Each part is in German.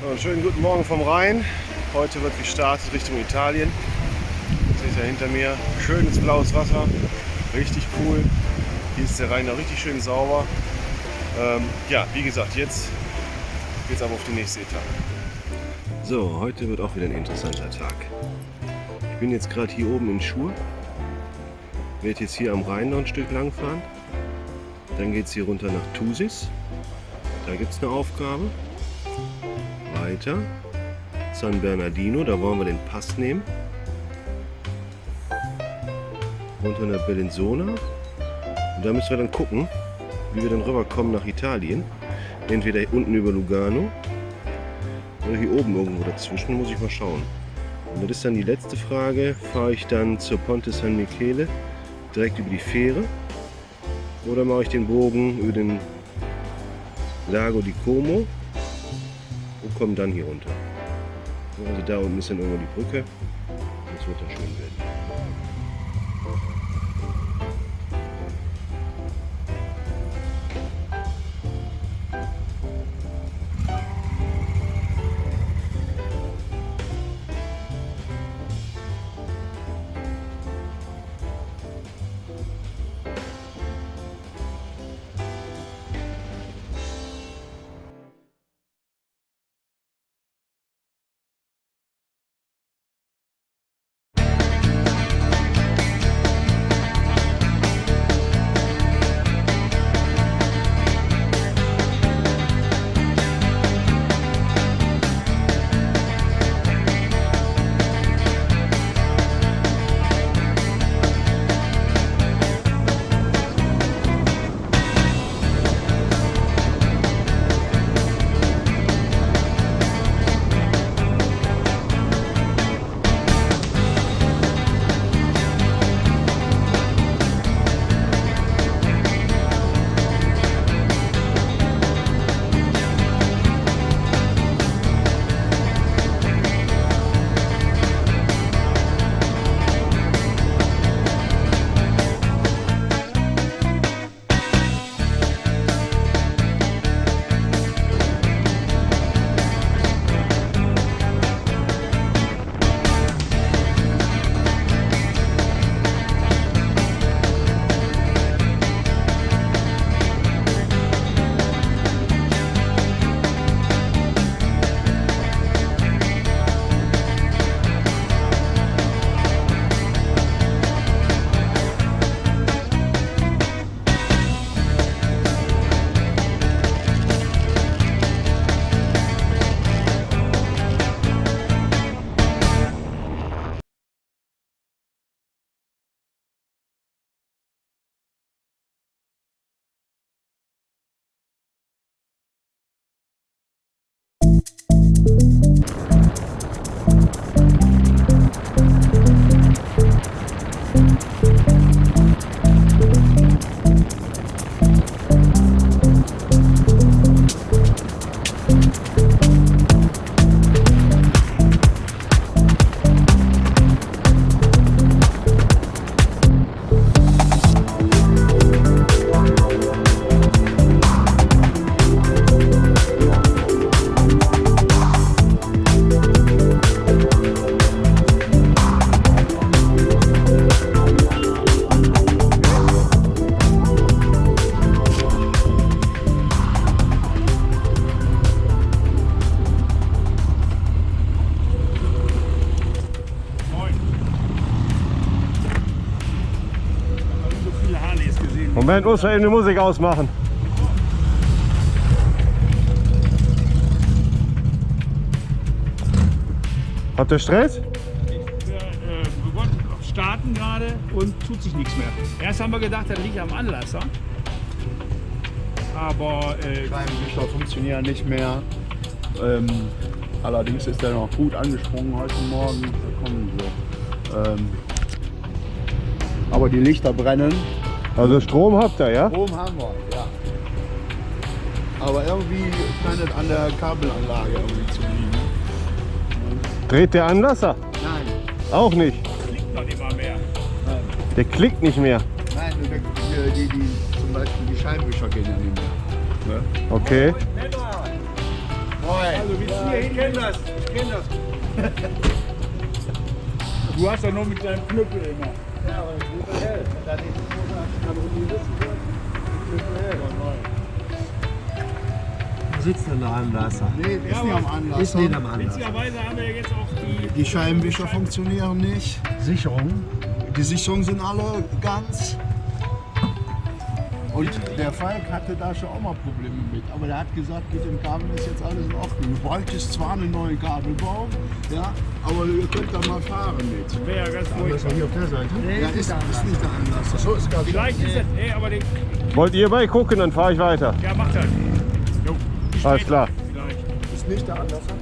So, schönen guten Morgen vom Rhein. Heute wird gestartet Richtung Italien. Seht ihr hinter mir, schönes blaues Wasser, richtig cool. Hier ist der Rhein noch richtig schön sauber. Ähm, ja, wie gesagt, jetzt geht es aber auf die nächste Etappe. So, heute wird auch wieder ein interessanter Tag. Ich bin jetzt gerade hier oben in Schur. Werde jetzt hier am Rhein noch ein Stück lang fahren. Dann geht es hier runter nach Thusis. Da gibt es eine Aufgabe. Weiter. San Bernardino, da wollen wir den Pass nehmen. Runter nach Bellinzona. Und da müssen wir dann gucken, wie wir dann rüberkommen nach Italien. Entweder unten über Lugano oder hier oben irgendwo dazwischen, muss ich mal schauen. Und das ist dann die letzte Frage. Fahre ich dann zur Ponte San Michele direkt über die Fähre oder mache ich den Bogen über den Lago di Como und komme dann hier runter. Also da unten ist dann irgendwo die Brücke. Das wird da schön werden. Moment, muss man eben die Musik ausmachen. Habt ihr Stress? Wir, äh, starten gerade und tut sich nichts mehr. Erst haben wir gedacht, das liegt am Anlasser. Aber äh, Scheibenwischer funktionieren nicht mehr. Ähm, allerdings ist er noch gut angesprungen heute Morgen. Da kommen sie. Ähm, aber die Lichter brennen. Also Strom habt ihr, ja? Strom haben wir, ja. Aber irgendwie scheint es an der Kabelanlage irgendwie zu liegen. Dreht der Anlasser? Nein, Auch nicht. liegt noch immer mehr. nein, Der klickt nicht mehr. nein, die, die, die, zum Beispiel die Scheibenwischer gehen ja nicht mehr. Ne? Okay. Also bis hierhin. Ich kenne das, ich kenne das. Du hast doch nur mit deinem Knüppel immer. Wo sitzt denn der Anlasser? Nee, ist Ja, nicht am aber- Anlass. Ist nicht am Anlasser. Witzigerweise haben wir ja jetzt auch die. Die Scheibenwischer funktionieren nicht. Sicherung. Die Sicherungen sind alle ganz. Und der Falk hatte da schon auch mal Probleme mit. Aber der hat gesagt, mit dem Kabel ist jetzt alles in Ordnung. Du bräuchtest zwar einen neuen Kabelbau, ja, aber ihr könnt da mal fahren mit. Wäre ja ganz furchtbar. doch hier auf der Seite. Ja, ist, ist nicht der Anlass. So ist ganz Vielleicht ist das. Ey, aber den. Wollt ihr bei gucken, dann fahre ich weiter. Ja, macht das. Jo, Alles klar. Vielleicht. ist nicht der Anlasser.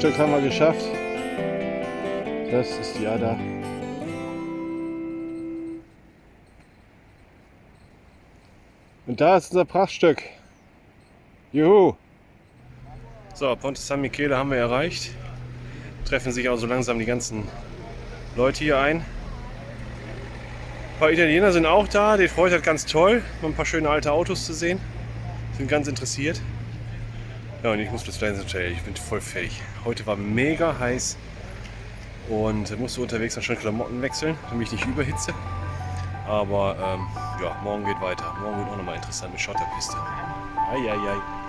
Stück haben wir geschafft. Das ist die Ada. Und da ist unser Prachtstück. Juhu! So, Ponte San Michele haben wir erreicht. Treffen sich auch so langsam die ganzen Leute hier ein. Ein paar Italiener sind auch da, die freut halt ganz toll, mal ein paar schöne alte Autos zu sehen. Sind ganz interessiert. Ja, und ich muss bis ins Hotel, ich bin voll fertig. Heute war mega heiß und musste unterwegs dann schon Klamotten wechseln, damit ich nicht überhitze. Aber ähm, ja, morgen geht weiter. Morgen wird auch nochmal interessant mit Schotterpiste. Eieiei.